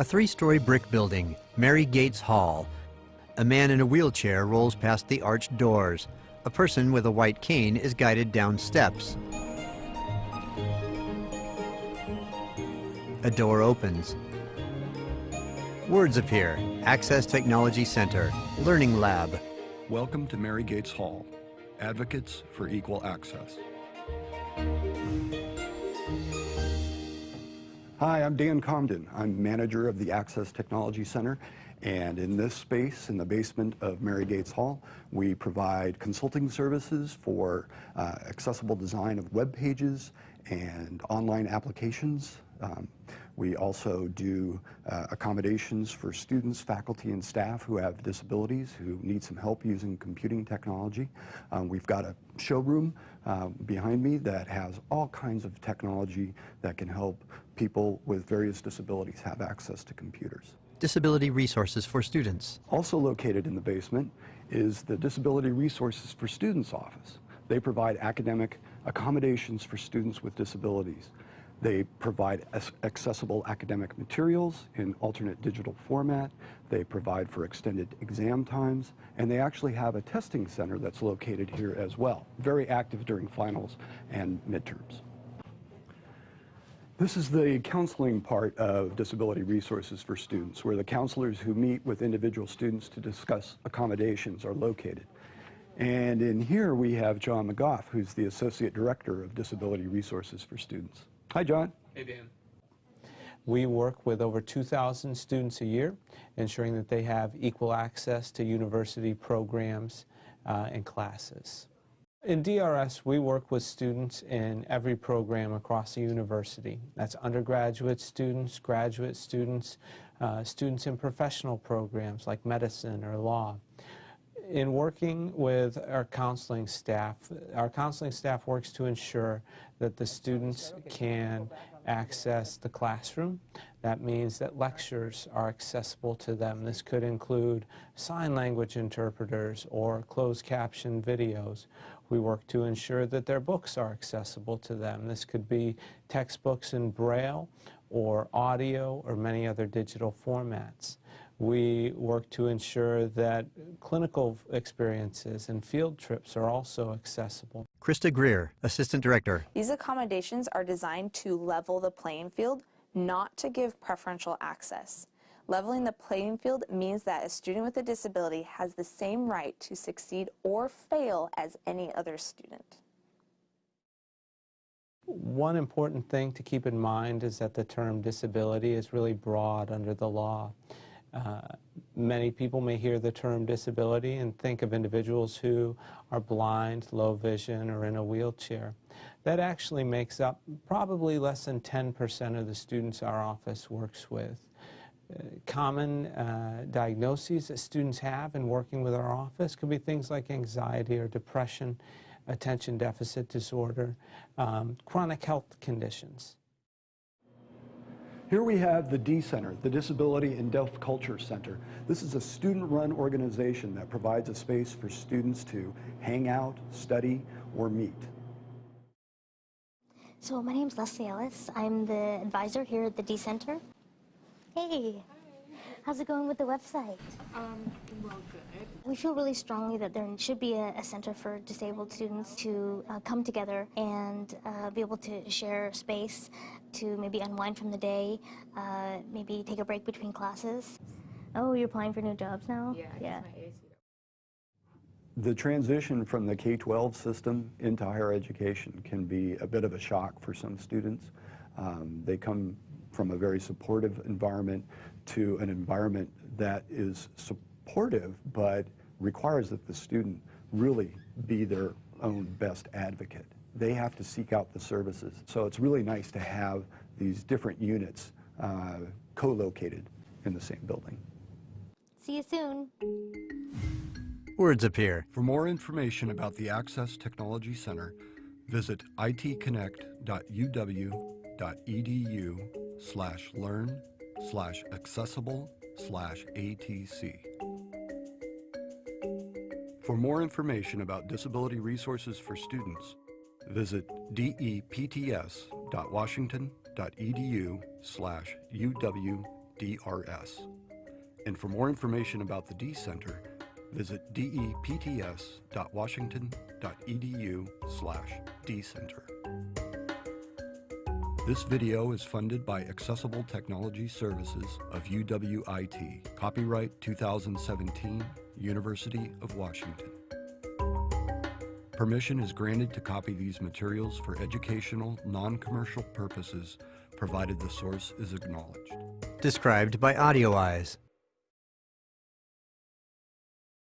A three-story brick building, Mary Gates Hall. A man in a wheelchair rolls past the arched doors. A person with a white cane is guided down steps. A door opens. Words appear. Access Technology Center, Learning Lab. Welcome to Mary Gates Hall, Advocates for Equal Access. Hi, I'm Dan Comden. I'm manager of the Access Technology Center. And in this space, in the basement of Mary Gates Hall, we provide consulting services for uh, accessible design of web pages and online applications. Um, we also do uh, accommodations for students, faculty, and staff who have disabilities who need some help using computing technology. Um, we've got a showroom uh, behind me that has all kinds of technology that can help people with various disabilities have access to computers. Disability resources for students. Also located in the basement is the Disability Resources for Students office. They provide academic accommodations for students with disabilities. They provide accessible academic materials in alternate digital format. They provide for extended exam times. And they actually have a testing center that's located here as well, very active during finals and midterms. This is the counseling part of Disability Resources for Students, where the counselors who meet with individual students to discuss accommodations are located. And in here we have John McGough, who's the Associate Director of Disability Resources for Students. Hi, John. Hey, Dan. We work with over 2,000 students a year, ensuring that they have equal access to university programs uh, and classes. In DRS, we work with students in every program across the university. That's undergraduate students, graduate students, uh, students in professional programs like medicine or law in working with our counseling staff, our counseling staff works to ensure that the students can access the classroom. That means that lectures are accessible to them. This could include sign language interpreters or closed caption videos. We work to ensure that their books are accessible to them. This could be textbooks in Braille or audio or many other digital formats. We work to ensure that clinical experiences and field trips are also accessible. Krista Greer, Assistant Director. These accommodations are designed to level the playing field, not to give preferential access. Leveling the playing field means that a student with a disability has the same right to succeed or fail as any other student. One important thing to keep in mind is that the term disability is really broad under the law. Uh, many people may hear the term disability and think of individuals who are blind, low vision, or in a wheelchair. That actually makes up probably less than 10% of the students our office works with. Uh, common uh, diagnoses that students have in working with our office could be things like anxiety or depression, attention deficit disorder, um, chronic health conditions. Here we have the D Center, the Disability and Deaf Culture Center. This is a student-run organization that provides a space for students to hang out, study, or meet. So my name is Leslie Ellis. I'm the advisor here at the D Center. Hey. How's it going with the website? Um, well, good. We feel really strongly that there should be a, a center for disabled students to uh, come together and uh, be able to share space to maybe unwind from the day, uh, maybe take a break between classes. Oh, you're applying for new jobs now? Yeah, yeah. The transition from the K-12 system into higher education can be a bit of a shock for some students. Um, they come from a very supportive environment to an environment that is supportive but requires that the student really be their own best advocate. They have to seek out the services. So it's really nice to have these different units uh, co-located in the same building. See you soon. Words appear. For more information about the Access Technology Center, visit itconnect.uw.edu slash learn slash accessible slash ATC. For more information about disability resources for students, visit depts.washington.edu slash UW DRS. And for more information about the D Center, visit depts.washington.edu slash dcenter. This video is funded by Accessible Technology Services of UWIT. Copyright 2017, University of Washington. Permission is granted to copy these materials for educational, non-commercial purposes, provided the source is acknowledged. Described by AudioEyes.